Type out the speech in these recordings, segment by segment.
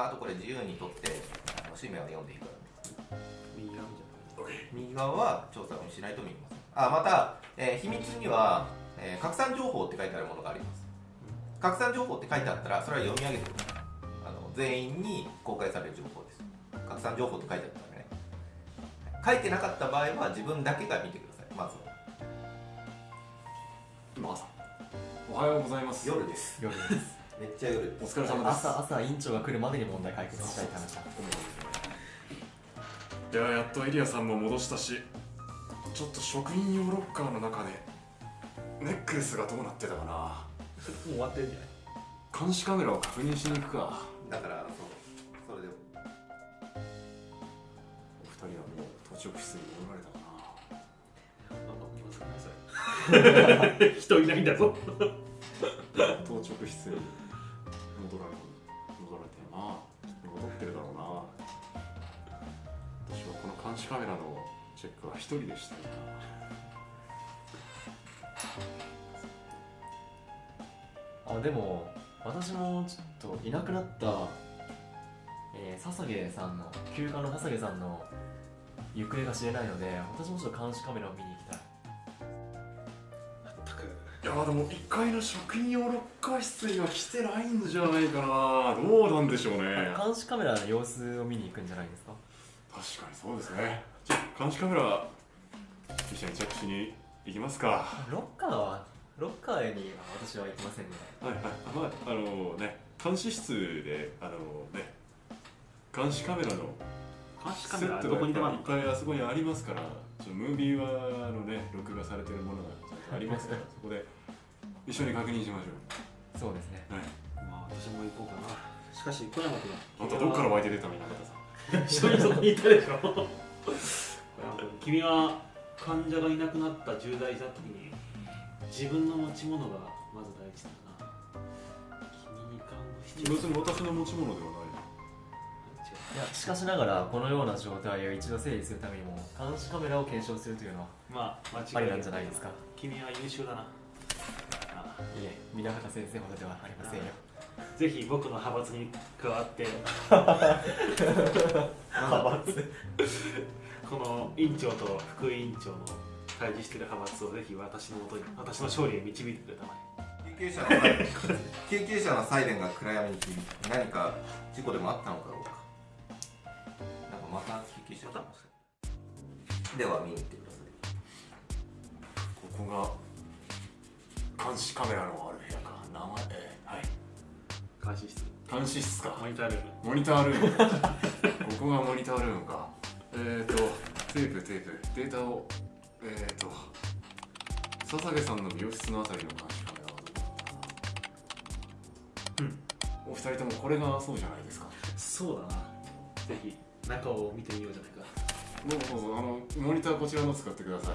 ああとこれ自由に取ってあの氏名を読んでいいから右側み右側は調査をしないと見えますあまた、えー秘密には、えー拡散情報って書いてあるものがあります。拡散情報って書いてあったらそれは読み上げてください。あの全員に公開される情報です。拡散情報って書いてあったらね。書いてなかった場合は自分だけが見てください。まずは。今朝。おはようございます。夜です。夜ですめっちゃ夜お疲れ様です。朝朝院長が来るまでに問題解決したいって話だいややっとエリアさんも戻したしちょっと職員用ロッカーの中でネックレスがどうなってたかな。もう終わってるんじゃない？監視カメラを確認しに行くか。だからそうそれでお二人はもう当直室に戻られたかな。いそれ 人いないんだぞ。な 当直室に戻られ戻られてるな。戻ってるだろうな。私はこの監視カメラのチェックは一人でしたよあでも私もちょっといなくなった、えー、笹毛さんの休暇の笹毛さんの行方が知れないので私もちょっと監視カメラを見に行きたい。やでも1階の職員用ロッカー室には来てないんじゃないかな。どうなんでしょうね。監視カメラの様子を見に行くんじゃないですか？確かにそうですね。じゃあ監視カメラ一緒にチェックしに行きますか。ロッカーはロッカーには私は行きませんね。はいはい。まああのね監視室であのね監視カメラの監視カセメラどこにでもあるのぱいあそこにありますからちょムービーはのね録画されてるものがありますからそこで一緒に確認しましょそうですね。うはい。まあ私も行こうかな。しかし小山君あんたどっから湧いて出たみんな方さん。一緒にそこにいたでしょ。君君は患者がいなくなった重大事な時に自分の持ち物がまず第一だな。君に看護師別に私の持ち物ではない。いやしかしながらこのような状態を一度整理するためにも監視カメラを検証するというのはまあ間違いありなんじゃないですか。君は優秀だな。あいえ皆方先生ほどではありませんよ。ぜひ僕の派閥に加わって。派閥。この院長と副院長の対峙している派閥をぜひ私のもとに私の勝利へ導いてくれたまえ。救急車のサイレン救急車のサイレンが暗闇に響き何か事故でもあったのかどうか。なんかまた救急車来ましたでは見に行ってください。ここが監視カメラのある部屋か。名前えーはい。監視室。監視室か。モニタールーム。モニタールーム。ここがモニタールームか。えーとテープテープ。データをえーと笹毛さんの美容室のあたりの監視カメラはどこだっうんお二人ともこれがそうじゃないですか。そうだな。ぜひ中を見てみようじゃないか。どうぞどうぞ。あのモニターこちらの使ってください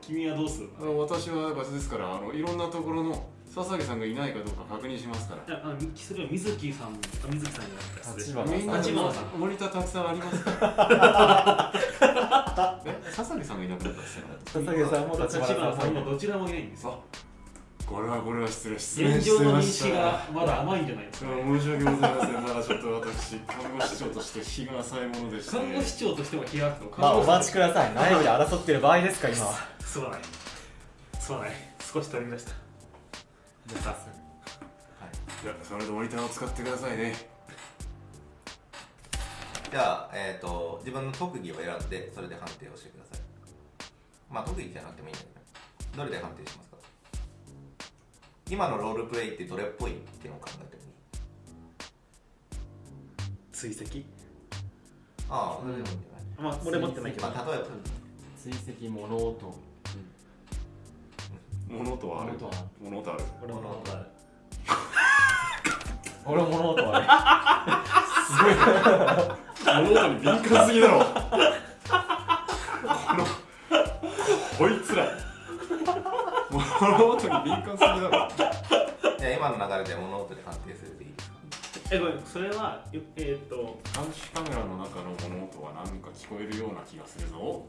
君はどうするあの？私は場所ですからあのいろんなところの笹毛さんがいないかどうか確認しますから。いやあのそれは水木さんあ水木さんになった立花みん。な立花さん。モニターたくさんありますから。え？笹毛さんがいなくなったっすよ笹毛さんも立立花さんも。花さんもどちらもいないんですよこれはこれは失礼失礼。現状の認識がまだ甘いんじゃないですか、申し訳ございません。まだちょっと私看護師長として日が浅いものでして。看護師長としても気があってもまあお待ちちください。内部で争ってる場合ですか今は。すまないすまない少し取り出した。じゃあ早速い。やそれでモニターを使ってくださいね。じゃあ、えー、と自分の特技を選んでそれで判定をしてください。まあ特技じゃなくてもいいんだけどどれで判定します？か今のロールプレイってどれっぽいっていうのを考えてもいい追跡？ああそれでもいいんまあ俺持ってないけど、まあ、例えば追跡物音。物音はある。物音は物音ある。俺も持ってない俺も物音はすごいな物音に敏感すぎだろ物音に敏感すぎだろ。じゃあ今の流れで物音で判定するでいい。ですかえごめんそれはよえっ、と。監視カメラの中の物音は何か聞こえるような気がするぞ。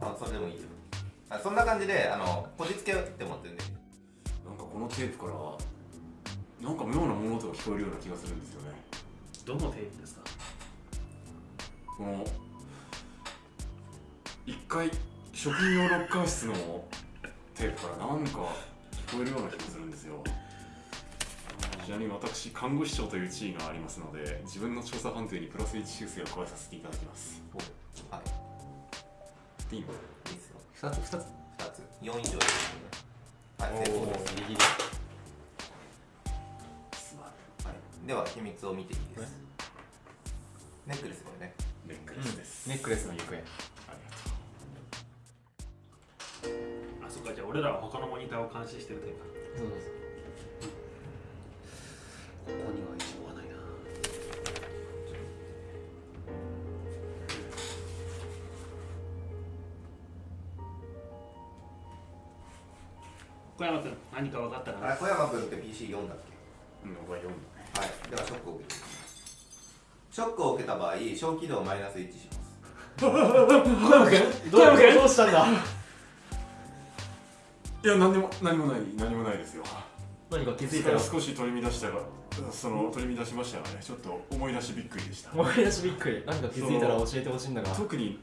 あそれでもいいよ。あそんな感じであのこじつけって思ってるんで。なんかこのテープからなんか妙な物音が聞こえるような気がするんですよね。どのテープですか？この一回職業ロッカー室のテープからなんか聞こえるような気がするんですよ。ちなみに私看護師長という地位がありますので自分の調査判定にプラス1修正を加えさせていただきます。はい。でいいの？いいですよ2つ2つ2つ。4以上ですね。はい成功ですギリギリすまはい、では秘密を見ていいです。ネックレスこれね。んネックレスです、ネックレスの行方かじゃあ俺らは他のモニターを監視してるタイプそうそうそうここには一応はないな。小山君何か分かったかな？小山君って PC4 だっけ？ううん僕は読んだね。はい。ではショックを受けてショックを受けた場合小気度をマイナス1します。小山君小山君どうしたんだ？いや何にも何もない何もないですよ。何か気づいた？ら少し取り乱したがその取り乱しましたがね。ちょっと思い出しびっくりでした。思い出しびっくり。何か気づいたら教えてほしいんだが。特に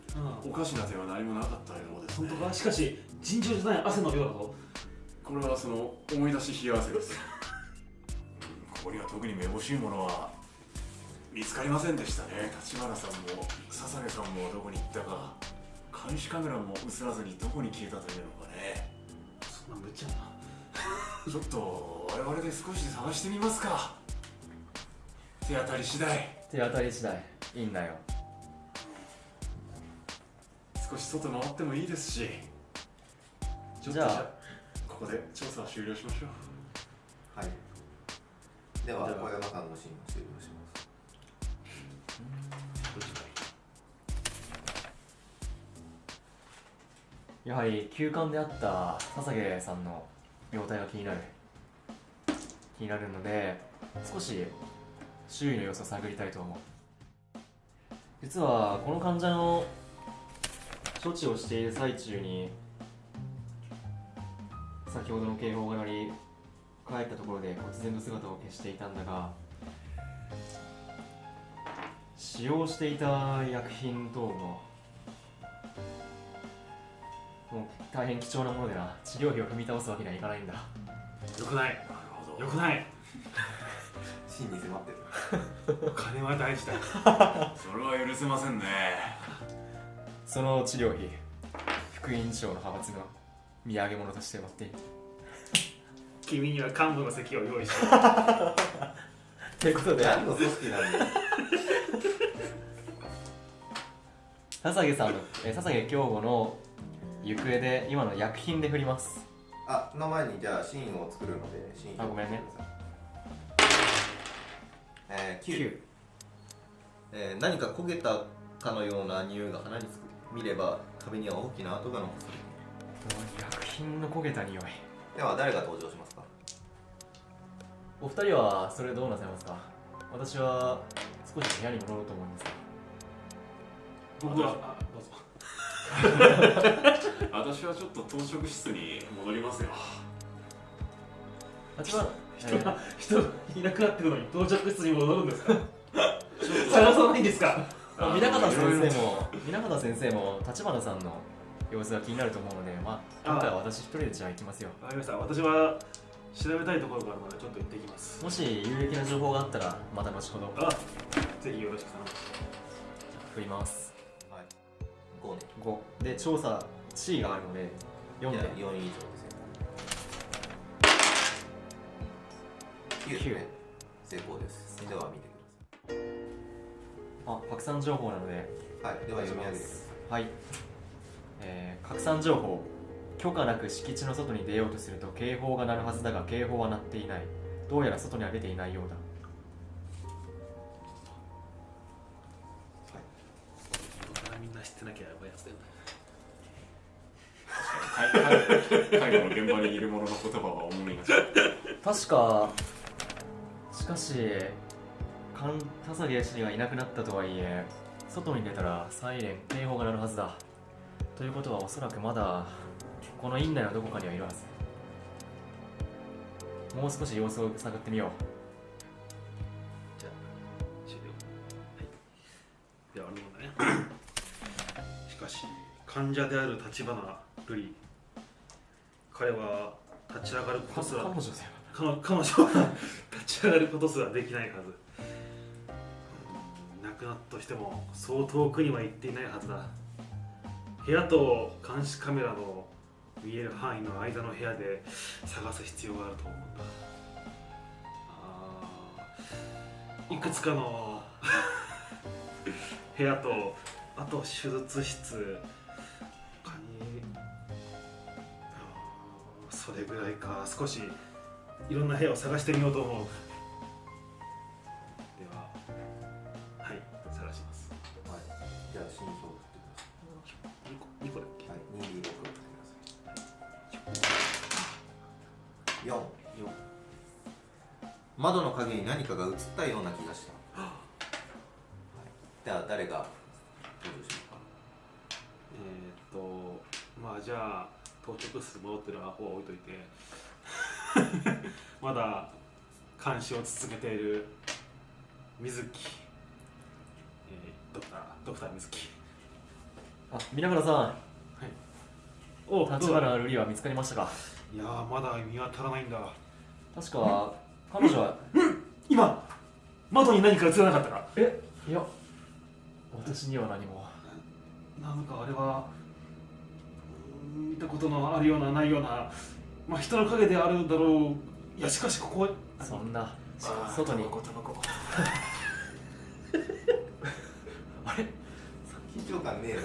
うおかしな点は何もなかったようです、ね、本当かしかし尋常じゃない汗の量だぞ。これはその思い出し冷や汗です。うんここには特にめぼしいものは見つかりませんでしたね。立花さんも笹毛さんもどこに行ったか。監視カメラも映らずにどこに消えたというのかねそんな無茶なちょっと我々で少し探してみますか。手当たり次第。手当たり次第。いいんだよ。少し外回ってもいいですし。ちょっとじゃあここで調査を終了しましょう。はい。ではでは小山さんのシーンを終了しますやはり休館であった笹毛さんの容体が気になる気になるので少し周囲の様子を探りたいと思う。実はこの患者の処置をしている最中に先ほどの警報が鳴り帰ったところで忽然と姿を消していたんだが使用していた薬品等ももう大変貴重なものでな治療費を踏み倒すわけにはいかないんだ。よくない。なるほどよくない。シーンに迫ってる。金は大事だ。それは許せませんね。その治療費副院長の派閥の土産物として持っている君には幹部の席を用意してということで。何の組織なんだよ。笹毛さんのえ笹毛京吾の行方で今の薬品で振ります。あの前にじゃあシーンを作るのでシーンあごめんね。えー、9、えー何か焦げたかのような匂いが鼻につく見れば壁には大きな跡が残されている。薬品の焦げた匂い。では誰が登場しますか？お二人はそれどうなさいますか？私は少し部屋に戻ろうと思うんですが。僕はあどうぞ 私はちょっと当直室に戻りますよ。人が人がいなくなってるのに到着室に戻るんですか？探さないんですか？えー、南方先生も南方先生も立花さんの様子が気になると思うのでまあ今回は私一人でじゃあ行きますよ。わかりました。私は調べたいところがあるのでちょっと行ってきます。もし有益な情報があったらまた後ほど。あぜひよろしく頼む。振ります。はい。5ね。5で調査地位があるので4じゃあで4以上ですよ9九ね成功です。では見てあ拡散情報なのでくださいはいでは読み上げてください。はい、えー、拡散情報。許可なく敷地の外に出ようとすると警報が鳴るはずだが警報は鳴っていない。どうやら外には出ていないようだ。みんな知ってなきゃやばいやつだよね介護の現場にいる者の言葉は思い出した。確かしかし田崎シリがいなくなったとはいえ外に出たらサイレン警報が鳴るはずだ。ということはおそらくまだこの院内のどこかにはいるはず。もう少し様子を探ってみよう。じゃあ終了。はい。ではあのねしかし患者である立花瑠璃彼は立ち上がることすら彼女彼女は 立ち上がることすらできないはず。うん亡くなったとしてもそう遠くには行っていないはずだ。部屋と監視カメラの見える範囲の間の部屋で探す必要があると思うんだ。いくつかの 部屋とあと手術室それぐらいか。少しいろんな部屋を探してみようと思う。でははい探します。はい。じゃあ新章を振ってくださ2個2個だっけ？いはい 2D6 を振ってください。4よ窓の影に何かが映ったような気がした、はい、では誰が登場しようかえー、っとまあじゃあ到着室戻ってるアホは置いといて。まだ監視を続けている。水木、えー、ドクタードクター水木。あ皆村さおん立花瑠璃は見つかりましたか？いやーまだ見当たらないんだ。確か彼女は。今窓に何か映らなかったか。えいや私には何も。なんかあれは見たことのあるようなないようなまあ人の影であるだろう。いやしかしここはそんな外にタバコタバコあれ？緊張感ねえ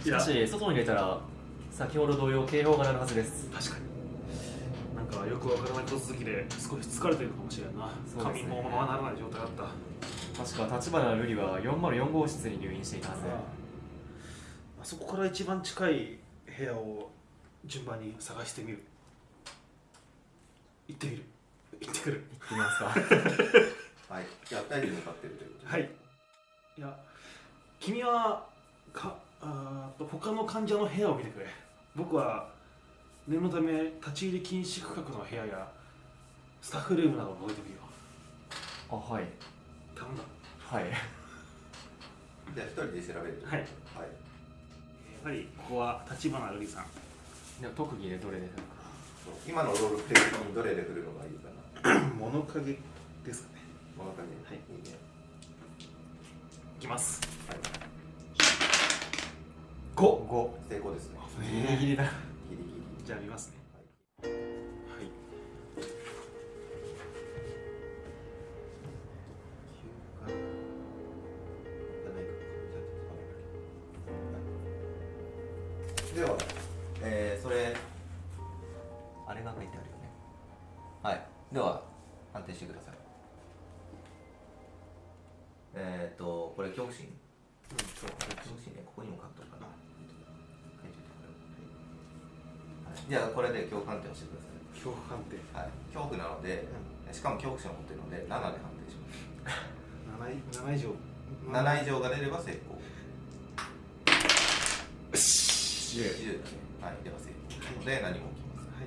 しかし外に出たら先ほど同様警報が鳴るはずです。確かに。なんかよくわからないこと続きで少し疲れてるかもしれんな、ね。髪もままならない状態だった。確か立花瑠璃は404号室に入院していたはずあそこから一番近い部屋を順番に探してみる。行ってみる。行ってくる。行ってみますか。はい。じゃあ2人で向かってるということで。はい。いや君はかあーと他の患者の部屋を見てくれ。僕は念のため立ち入り禁止区画の部屋やスタッフルームなどを覗いてみるよあはい。頼んだ。はい。じゃあ1人で調べるとはい。はいやはりここは立花瑠璃さん。でも特技でどれで今のロールプレイ的にどれで振るのがいいかな？物陰ですかね。物陰。はい。いいね。いきます。はい。5 5成功ですね。ギリギリだ。ギリギリ。じゃあ見ますねでは、えー、それあれが書いてあるよね。はい。では判定してください。えっ、ー、とこれ恐怖心恐怖心ねここにも書くとかな。じゃあこれで恐怖判定をしてください。恐怖判定。はい、恐怖なので、しかも恐怖心を持っているので7で判定します。7以7以上。7以上が出れば成功10 10だねはいでは成功なので何も起きません、はい。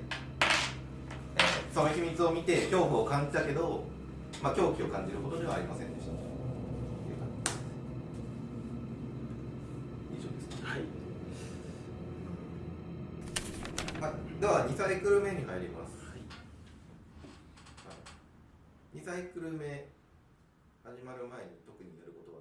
えーその秘密を見て恐怖を感じたけどまあ狂気を感じるほどではありませんでした。以上ですはい。はい、では2サイクル目に入ります、はい、2サイクル目始まる前に特にやること